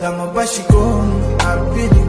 Dama bashi kong? Abili